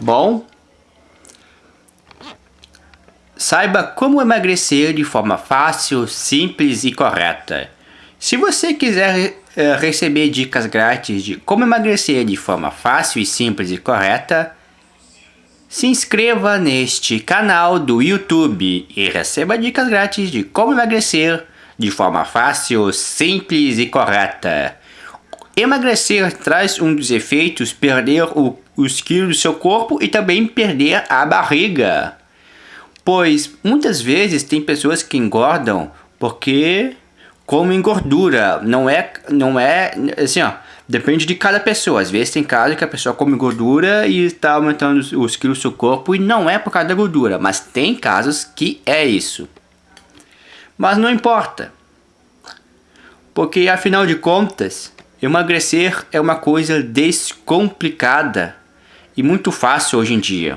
Bom, saiba como emagrecer de forma fácil, simples e correta. Se você quiser uh, receber dicas grátis de como emagrecer de forma fácil e simples e correta, se inscreva neste canal do YouTube e receba dicas grátis de como emagrecer de forma fácil, simples e correta. Emagrecer traz um dos efeitos perder o, os quilos do seu corpo e também perder a barriga. Pois muitas vezes tem pessoas que engordam porque comem gordura. Não é, não é assim ó, depende de cada pessoa. Às vezes tem casos que a pessoa come gordura e está aumentando os, os quilos do seu corpo e não é por causa da gordura. Mas tem casos que é isso. Mas não importa. Porque afinal de contas, Emagrecer é uma coisa descomplicada e muito fácil hoje em dia.